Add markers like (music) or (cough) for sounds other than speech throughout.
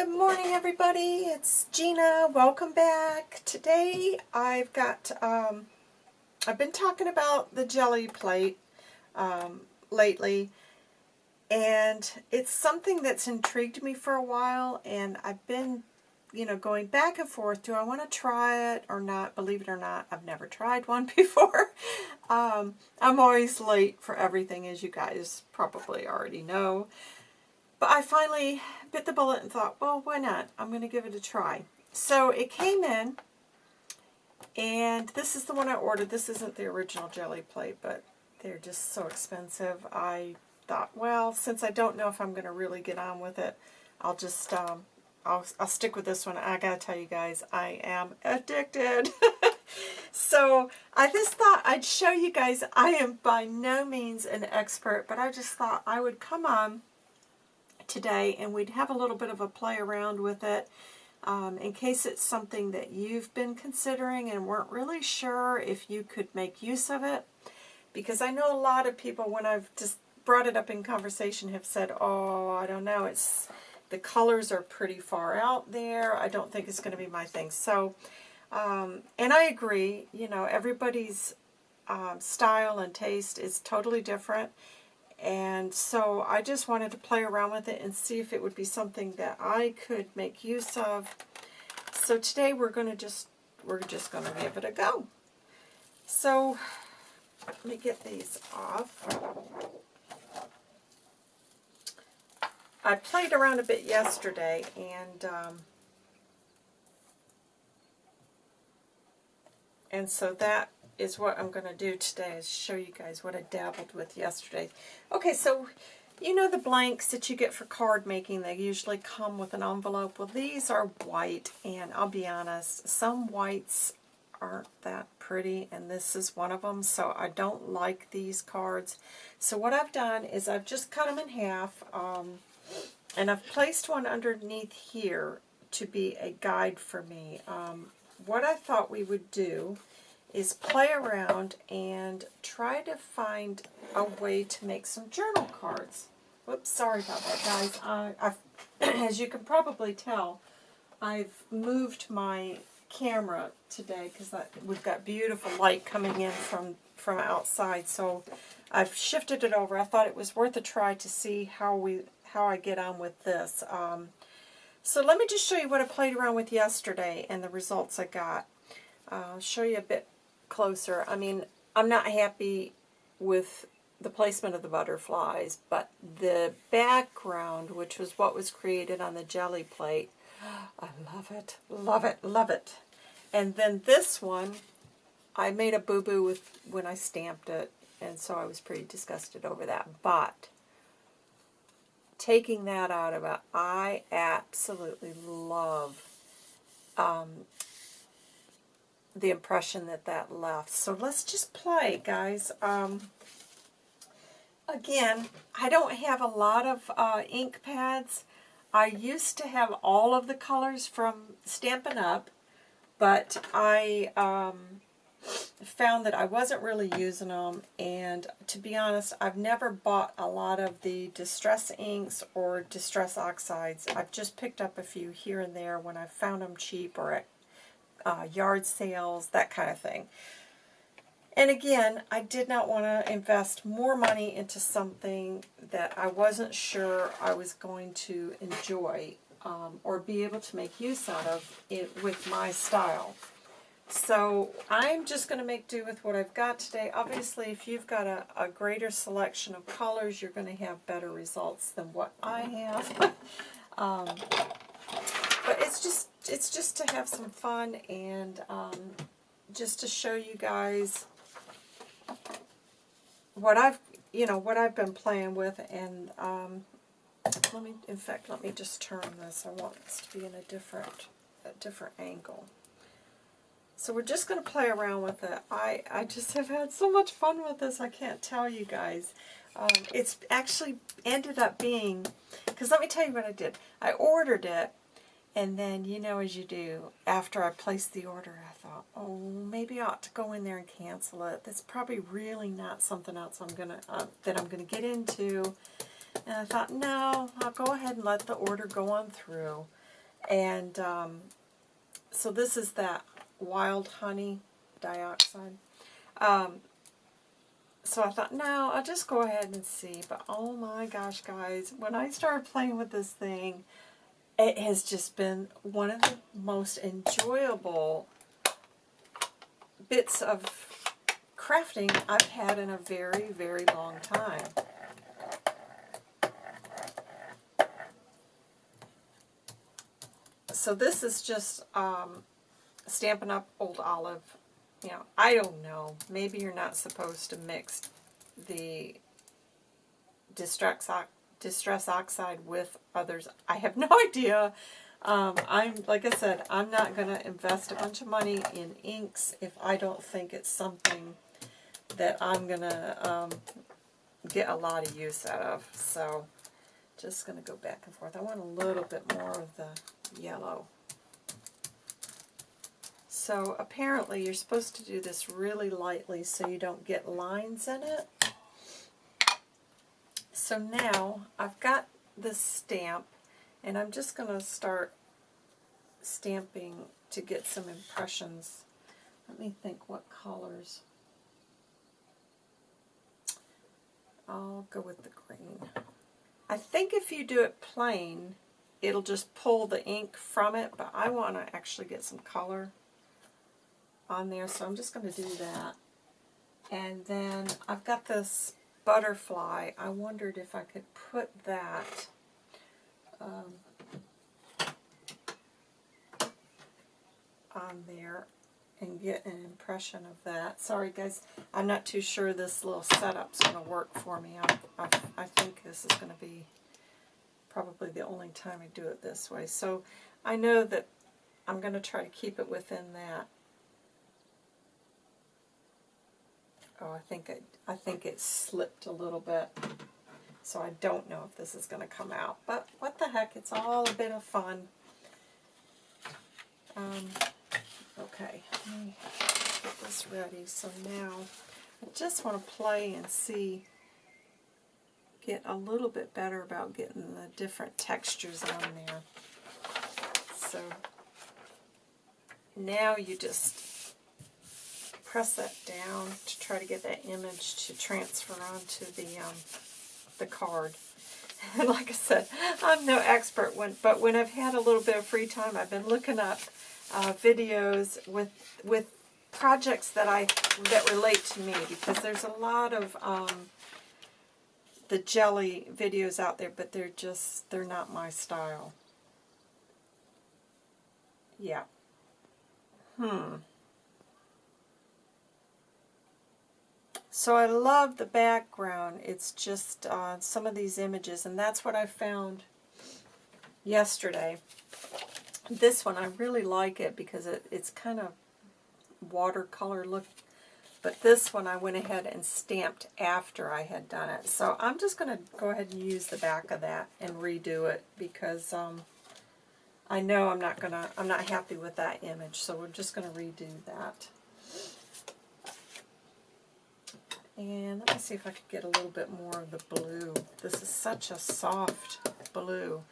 Good morning, everybody. It's Gina. Welcome back. Today, I've got, um, I've been talking about the jelly plate um, lately, and it's something that's intrigued me for a while, and I've been, you know, going back and forth. Do I want to try it or not? Believe it or not, I've never tried one (laughs) before. um, I'm always late for everything, as you guys probably already know. But I finally bit the bullet and thought, well, why not? I'm going to give it a try. So it came in, and this is the one I ordered. This isn't the original jelly plate, but they're just so expensive. I thought, well, since I don't know if I'm going to really get on with it, I'll just, um, I'll, I'll stick with this one. I got to tell you guys, I am addicted. (laughs) so I just thought I'd show you guys. I am by no means an expert, but I just thought I would come on today and we'd have a little bit of a play around with it um, in case it's something that you've been considering and weren't really sure if you could make use of it. Because I know a lot of people, when I've just brought it up in conversation, have said, oh, I don't know, it's the colors are pretty far out there. I don't think it's going to be my thing. So, um, and I agree, you know, everybody's um, style and taste is totally different. And so I just wanted to play around with it and see if it would be something that I could make use of. So today we're going to just, we're just going to give it a go. So let me get these off. I played around a bit yesterday and um, and so that is what I'm going to do today is show you guys what I dabbled with yesterday. Okay, so you know the blanks that you get for card making, they usually come with an envelope. Well, these are white, and I'll be honest, some whites aren't that pretty, and this is one of them, so I don't like these cards. So what I've done is I've just cut them in half, um, and I've placed one underneath here to be a guide for me. Um, what I thought we would do is play around and try to find a way to make some journal cards. Whoops, sorry about that, guys. (clears throat) As you can probably tell, I've moved my camera today because we've got beautiful light coming in from, from outside. So I've shifted it over. I thought it was worth a try to see how we how I get on with this. Um, so let me just show you what I played around with yesterday and the results I got. I'll show you a bit closer. I mean, I'm not happy with the placement of the butterflies, but the background, which was what was created on the jelly plate, (gasps) I love it, love it, love it. And then this one, I made a boo-boo with when I stamped it, and so I was pretty disgusted over that. But taking that out of it, I absolutely love um, the impression that that left. So let's just play, guys. Um, again, I don't have a lot of uh, ink pads. I used to have all of the colors from Stampin' Up, but I um, found that I wasn't really using them, and to be honest, I've never bought a lot of the Distress inks or Distress oxides. I've just picked up a few here and there when I found them cheap or at uh, yard sales, that kind of thing. And again, I did not want to invest more money into something that I wasn't sure I was going to enjoy um, or be able to make use out of it with my style. So I'm just going to make do with what I've got today. Obviously, if you've got a, a greater selection of colors, you're going to have better results than what I have. (laughs) um, but it's just it's just to have some fun and um, just to show you guys what I've you know what I've been playing with and um, let me in fact let me just turn this. I want this to be in a different a different angle. So we're just going to play around with it. I I just have had so much fun with this I can't tell you guys. Um, it's actually ended up being because let me tell you what I did. I ordered it and then, you know, as you do, after I placed the order, I thought, oh, maybe I ought to go in there and cancel it. That's probably really not something else I'm gonna uh, that I'm gonna get into. And I thought, no, I'll go ahead and let the order go on through. And um, so this is that wild honey dioxide. Um, so I thought, no, I'll just go ahead and see. But oh my gosh, guys, when I started playing with this thing, it has just been one of the most enjoyable bits of crafting I've had in a very, very long time. So this is just um, Stampin' Up! Old Olive. You know, I don't know. Maybe you're not supposed to mix the distress, distress oxide with others. I have no (laughs) idea. Um, I'm like I said, I'm not going to invest a bunch of money in inks if I don't think it's something that I'm going to um, get a lot of use out of. So, just going to go back and forth. I want a little bit more of the yellow. So apparently you're supposed to do this really lightly so you don't get lines in it. So now I've got this stamp and I'm just going to start stamping to get some impressions. Let me think what colors. I'll go with the green. I think if you do it plain, it'll just pull the ink from it, but I want to actually get some color on there, so I'm just going to do that. And then I've got this butterfly. I wondered if I could put that um, on there and get an impression of that. Sorry guys, I'm not too sure this little setup's going to work for me. I, I, I think this is going to be probably the only time I do it this way. So I know that I'm going to try to keep it within that. Oh, I think it, I think it slipped a little bit. So I don't know if this is going to come out. But what the heck, it's all a bit of fun. Um, Okay, let me get this ready. So now I just want to play and see, get a little bit better about getting the different textures on there. So now you just press that down to try to get that image to transfer onto the um, the card. And (laughs) like I said, I'm no expert, when, but when I've had a little bit of free time, I've been looking up uh, videos with with projects that I that relate to me because there's a lot of um, the jelly videos out there, but they're just they're not my style. Yeah. Hmm. So I love the background. It's just uh, some of these images, and that's what I found yesterday. This one, I really like it because it, it's kind of watercolor look. But this one I went ahead and stamped after I had done it. So I'm just going to go ahead and use the back of that and redo it because um, I know I'm not going to, I'm not happy with that image. So we're just going to redo that. And let me see if I could get a little bit more of the blue. This is such a soft blue.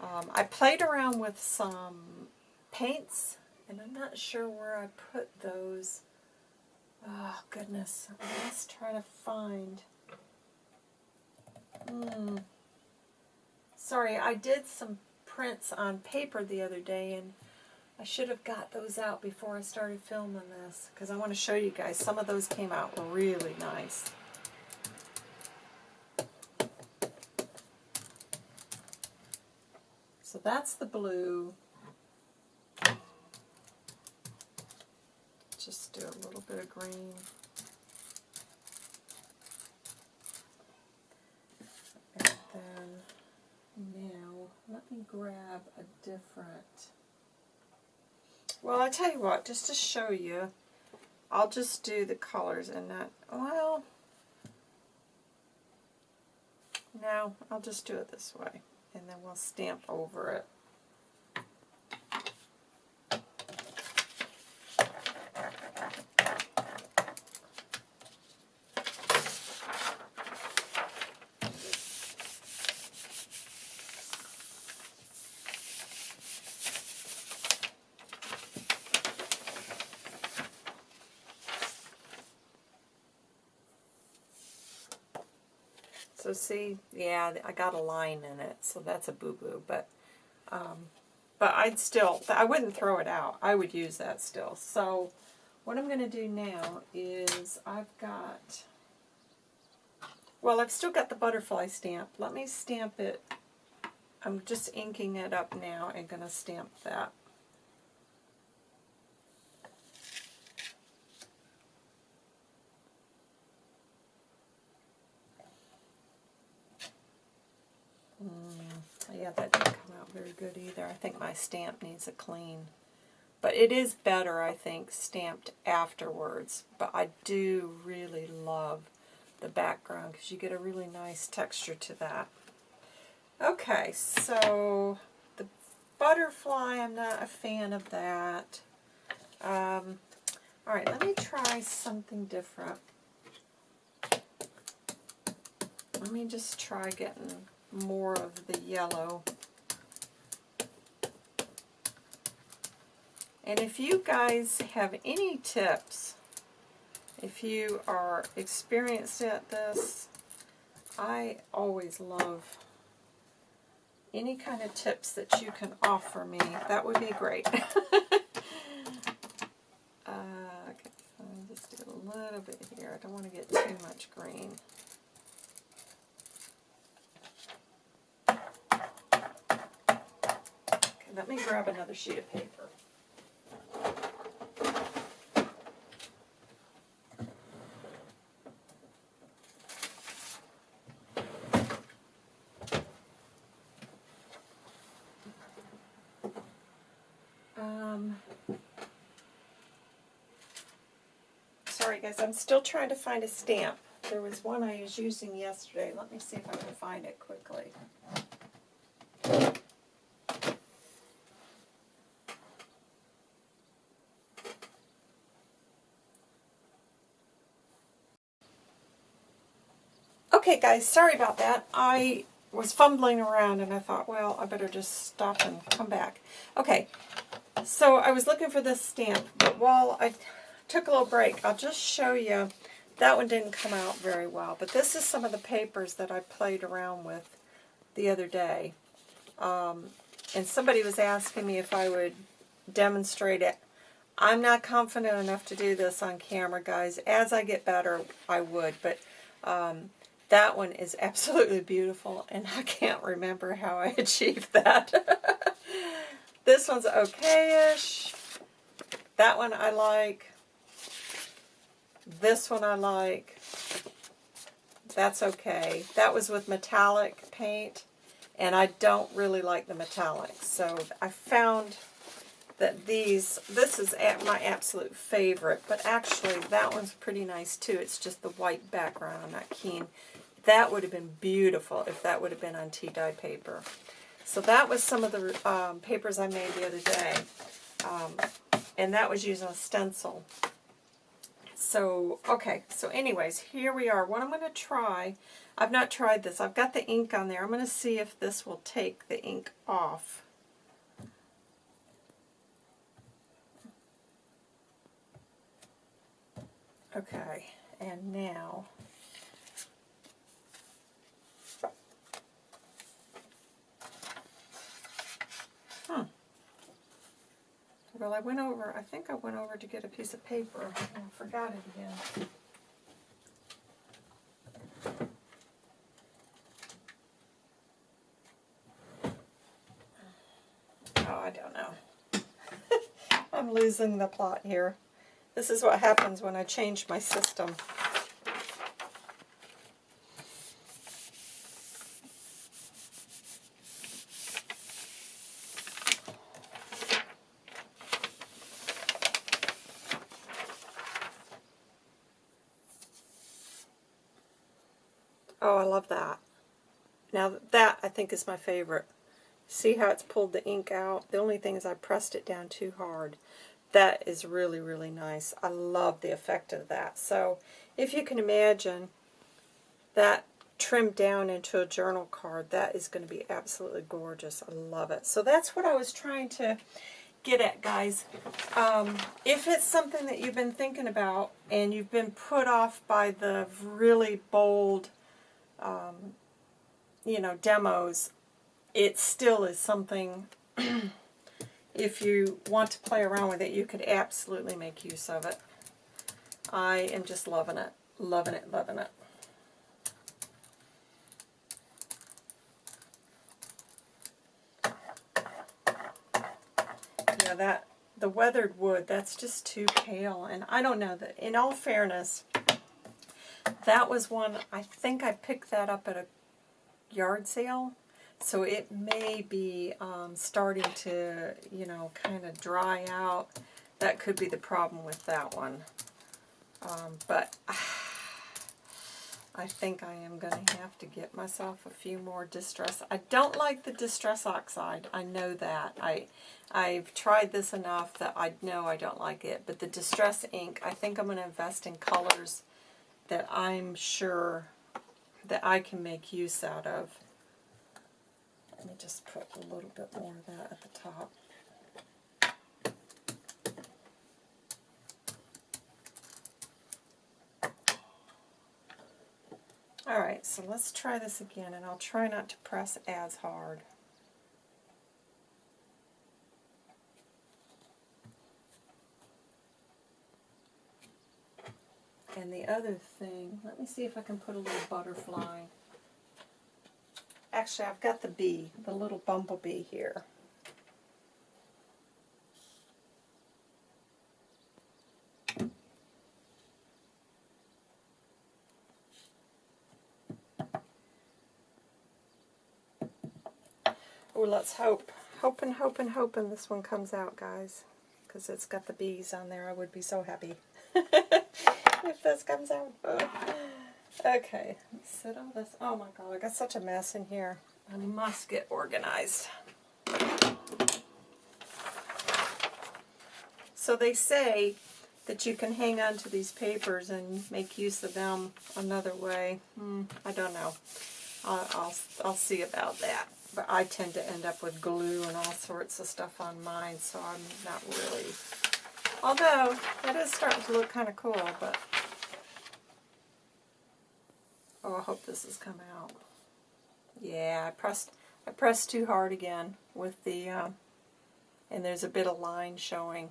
Um, I played around with some paints, and I'm not sure where I put those. Oh, goodness. Let's try to find... Hmm. Sorry, I did some prints on paper the other day, and I should have got those out before I started filming this, because I want to show you guys. Some of those came out really nice. So that's the blue. Just do a little bit of green. And then now let me grab a different well, I tell you what, just to show you, I'll just do the colors in that. Well, no, I'll just do it this way and then we'll stamp over it. So see, yeah, I got a line in it, so that's a boo-boo. But, um, but I'd still, I wouldn't throw it out. I would use that still. So what I'm going to do now is I've got, well, I've still got the butterfly stamp. Let me stamp it. I'm just inking it up now and going to stamp that. Mm, yeah, that didn't come out very good either. I think my stamp needs a clean. But it is better, I think, stamped afterwards. But I do really love the background because you get a really nice texture to that. Okay, so the butterfly, I'm not a fan of that. Um, all right, let me try something different. Let me just try getting more of the yellow. And if you guys have any tips, if you are experienced at this, I always love any kind of tips that you can offer me. That would be great. (laughs) uh, okay, so just do a little bit here. I don't want to get too much green. Okay, let me grab another sheet of paper. Um, sorry guys, I'm still trying to find a stamp. There was one I was using yesterday. Let me see if I can find it quickly. Okay guys, sorry about that. I was fumbling around and I thought, well, I better just stop and come back. Okay, so I was looking for this stamp, but while I took a little break, I'll just show you. That one didn't come out very well, but this is some of the papers that I played around with the other day. Um, and somebody was asking me if I would demonstrate it. I'm not confident enough to do this on camera, guys. As I get better, I would, but um, that one is (laughs) absolutely beautiful, and I can't remember how I (laughs) achieved that. (laughs) this one's okay-ish. That one I like. This one I like. That's okay. That was with metallic paint, and I don't really like the metallics. So I found that these, this is my absolute favorite, but actually that one's pretty nice too. It's just the white background I'm not keen. That would have been beautiful if that would have been on tea dye paper. So that was some of the um, papers I made the other day. Um, and that was using a stencil. So, okay, so anyways, here we are. What I'm going to try, I've not tried this. I've got the ink on there. I'm going to see if this will take the ink off. Okay, and now Well, I went over, I think I went over to get a piece of paper and I forgot it again. Oh, I don't know. (laughs) I'm losing the plot here. This is what happens when I change my system. Oh, I love that. Now that I think is my favorite. See how it's pulled the ink out? The only thing is I pressed it down too hard. That is really, really nice. I love the effect of that. So if you can imagine that trimmed down into a journal card, that is going to be absolutely gorgeous. I love it. So that's what I was trying to get at, guys. Um, if it's something that you've been thinking about and you've been put off by the really bold um, you know, demos, it still is something, (clears throat) if you want to play around with it, you could absolutely make use of it. I am just loving it, loving it, loving it. Yeah, that the weathered wood, that's just too pale. And I don't know, that. in all fairness, that was one, I think I picked that up at a yard sale. So it may be um, starting to, you know, kind of dry out. That could be the problem with that one. Um, but (sighs) I think I am going to have to get myself a few more Distress. I don't like the Distress Oxide. I know that. I, I've tried this enough that I know I don't like it. But the Distress ink, I think I'm going to invest in colors that I'm sure that I can make use out of. Let me just put a little bit more of that at the top. Alright, so let's try this again, and I'll try not to press as hard. And the other thing, let me see if I can put a little butterfly. Actually, I've got the bee, the little bumblebee here. Oh, let's hope. Hoping, hoping, hoping this one comes out, guys. Because it's got the bees on there. I would be so happy (laughs) (laughs) if this comes out. (sighs) Okay, set all this. Oh my god, I got such a mess in here. I must get organized. So they say that you can hang on to these papers and make use of them another way. Hmm, I don't know. I'll, I'll, I'll see about that. But I tend to end up with glue and all sorts of stuff on mine, so I'm not really... Although, that is starting to look kind of cool, but Oh, I hope this has come out. Yeah, I pressed I pressed too hard again with the, uh, and there's a bit of line showing.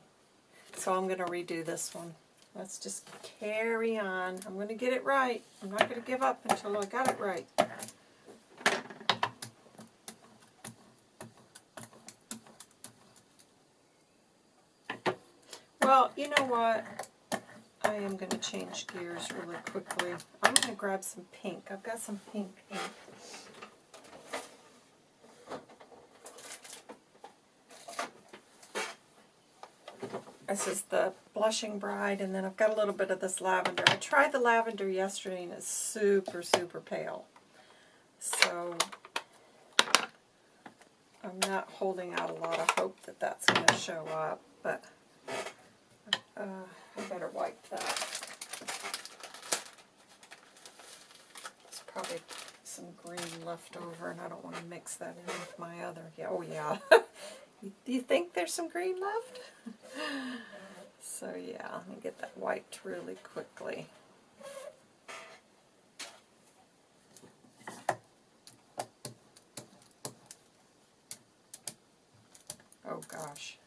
So I'm going to redo this one. Let's just carry on. I'm going to get it right. I'm not going to give up until I got it right. Well, you know what? I am going to change gears really quickly. I'm going to grab some pink. I've got some pink ink. This is the Blushing Bride, and then I've got a little bit of this lavender. I tried the lavender yesterday, and it's super, super pale. So I'm not holding out a lot of hope that that's going to show up, but uh, I better wipe that. There's probably some green left over, and I don't want to mix that in with my other. Yeah, oh yeah. (laughs) Do you think there's some green left? (laughs) so yeah, let me get that wiped really quickly. Oh gosh.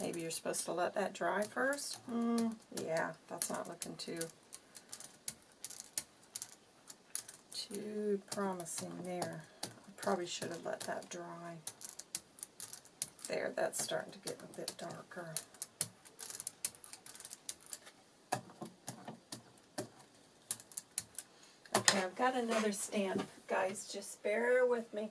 Maybe you're supposed to let that dry first? Mm, yeah, that's not looking too too promising there. I probably should have let that dry. There, that's starting to get a bit darker. Okay, I've got another stamp. Guys, just bear with me.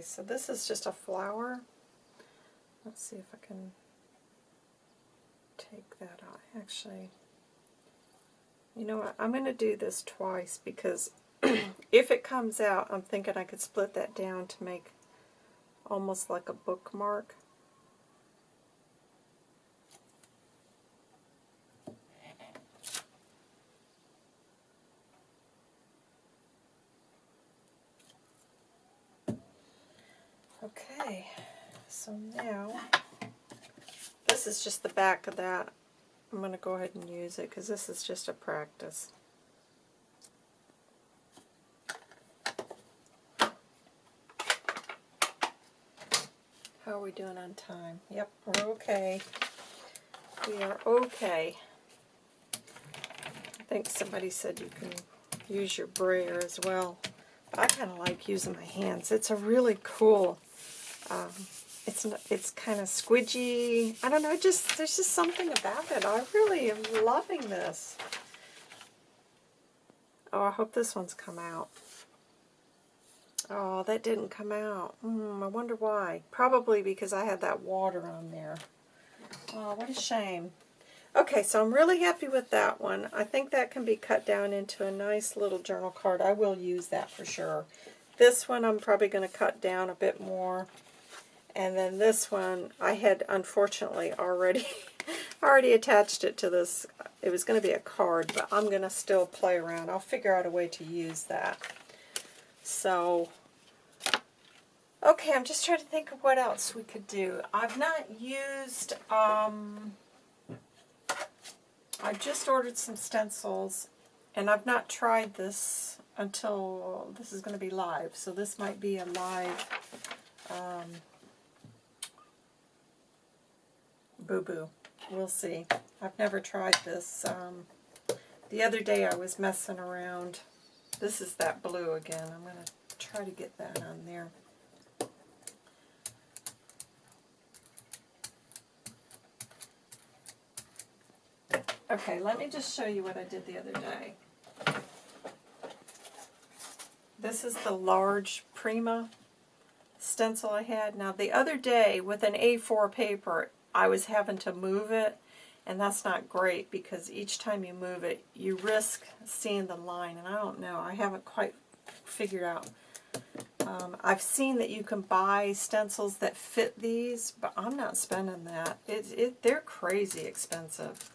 Okay, so this is just a flower. Let's see if I can take that out. Actually, You know what? I'm going to do this twice because (clears throat) if it comes out, I'm thinking I could split that down to make almost like a bookmark. Okay, so now this is just the back of that. I'm going to go ahead and use it because this is just a practice. How are we doing on time? Yep, we're okay. We are okay. I think somebody said you can use your brayer as well. I kind of like using my hands. It's a really cool, um, it's it's kind of squidgy. I don't know, just there's just something about it. I really am loving this. Oh, I hope this one's come out. Oh, that didn't come out. Hmm, I wonder why. Probably because I had that water on there. Oh, what a shame. Okay, so I'm really happy with that one. I think that can be cut down into a nice little journal card. I will use that for sure. This one I'm probably going to cut down a bit more. And then this one, I had unfortunately already (laughs) already attached it to this. It was going to be a card, but I'm going to still play around. I'll figure out a way to use that. So, okay, I'm just trying to think of what else we could do. I've not used... Um, I just ordered some stencils, and I've not tried this until this is going to be live. So this might be a live um, boo-boo. We'll see. I've never tried this. Um, the other day I was messing around. This is that blue again. I'm going to try to get that on there. Okay, let me just show you what I did the other day. This is the large Prima stencil I had. Now the other day with an A4 paper, I was having to move it, and that's not great because each time you move it, you risk seeing the line, and I don't know, I haven't quite figured out. Um, I've seen that you can buy stencils that fit these, but I'm not spending that. It, it, they're crazy expensive.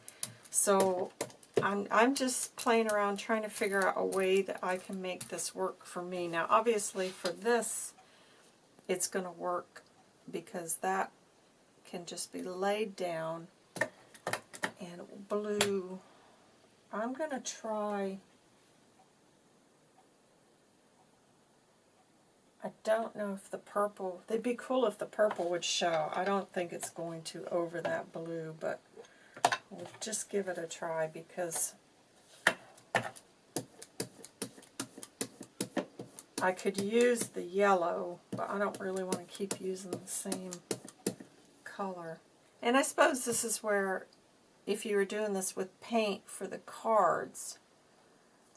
So I'm, I'm just playing around trying to figure out a way that I can make this work for me. Now obviously for this it's going to work because that can just be laid down and blue. I'm going to try, I don't know if the purple, they'd be cool if the purple would show. I don't think it's going to over that blue, but We'll just give it a try because I could use the yellow, but I don't really want to keep using the same color. And I suppose this is where, if you were doing this with paint for the cards,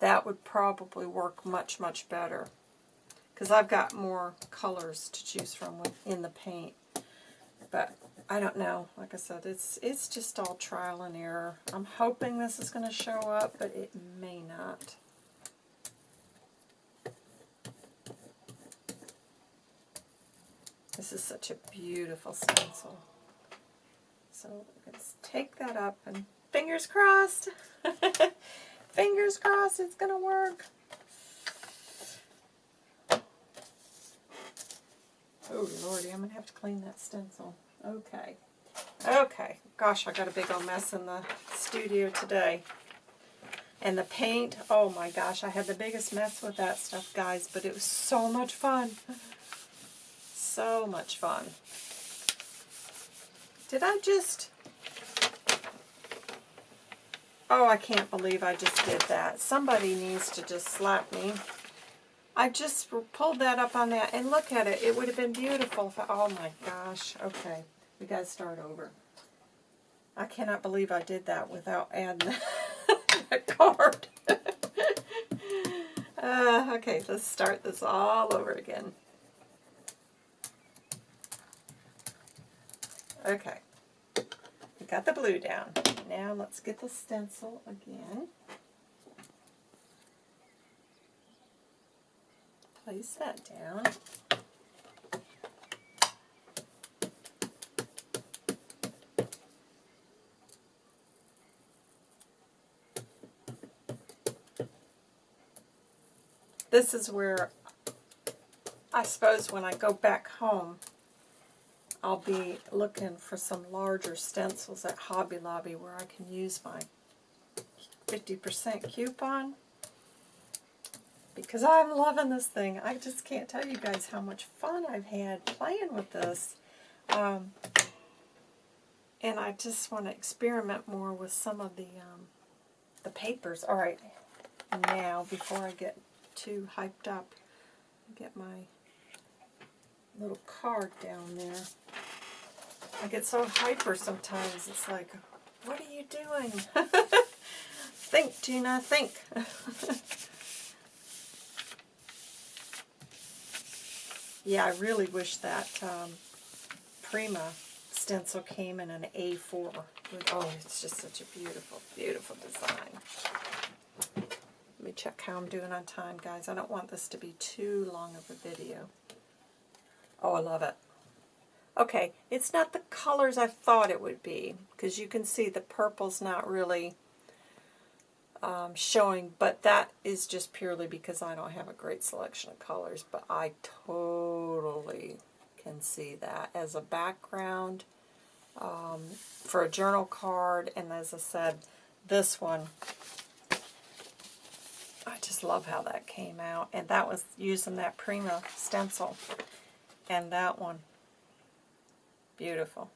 that would probably work much, much better. Because I've got more colors to choose from in the paint. But I don't know. Like I said, it's it's just all trial and error. I'm hoping this is going to show up, but it may not. This is such a beautiful stencil. So let's take that up and fingers crossed. (laughs) fingers crossed it's going to work. Oh lordy, I'm going to have to clean that stencil. Okay. Okay. Gosh, I got a big old mess in the studio today. And the paint, oh my gosh, I had the biggest mess with that stuff, guys, but it was so much fun. (laughs) So much fun. Did I just... Oh, I can't believe I just did that. Somebody needs to just slap me. I just pulled that up on that, and look at it. It would have been beautiful. If I, oh my gosh. Okay. We got to start over. I cannot believe I did that without adding (laughs) that card. (laughs) uh, okay, let's start this all over again. Okay, we got the blue down. Now let's get the stencil again. Place that down. This is where I suppose when I go back home I'll be looking for some larger stencils at Hobby Lobby where I can use my 50% coupon because I'm loving this thing. I just can't tell you guys how much fun I've had playing with this. Um, and I just want to experiment more with some of the um, the papers. All right, now before I get too hyped up, get my little card down there. I get so hyper sometimes. It's like, what are you doing? (laughs) think, Gina, think. (laughs) yeah, I really wish that um, Prima stencil came in an A4. Oh, it's just such a beautiful, beautiful design. Let me check how I'm doing on time, guys. I don't want this to be too long of a video. Oh, I love it. Okay, it's not the colors I thought it would be, because you can see the purple's not really um, showing, but that is just purely because I don't have a great selection of colors, but I totally can see that as a background um, for a journal card, and as I said, this one, I just love how that came out, and that was using that Prima stencil, and that one, Beautiful.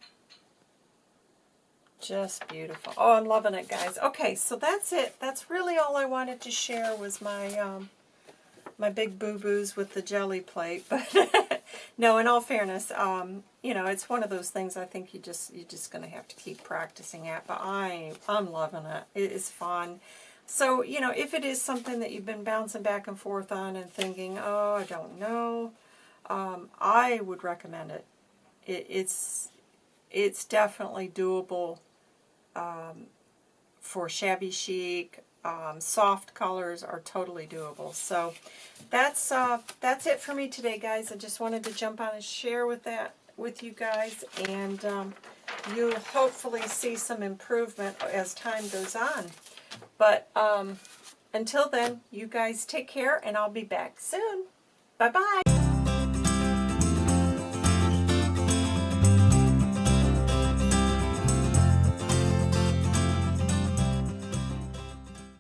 Just beautiful. Oh, I'm loving it, guys. Okay, so that's it. That's really all I wanted to share was my um, my big boo-boos with the jelly plate. (laughs) But no, in all fairness, um, you know, it's one of those things I think you just you're just going to have to keep practicing at. But I I'm loving it. It is fun. So, you know, if it is something that you've been bouncing back and forth on and thinking, oh, I don't know, um, I would recommend it it, it's it's definitely doable um, for shabby chic. Um, soft colors are totally doable. So that's uh, that's it for me today, guys. I just wanted to jump on and share with that with you guys, and um, you'll hopefully see some improvement as time goes on. But um, until then, you guys take care, and I'll be back soon. Bye-bye.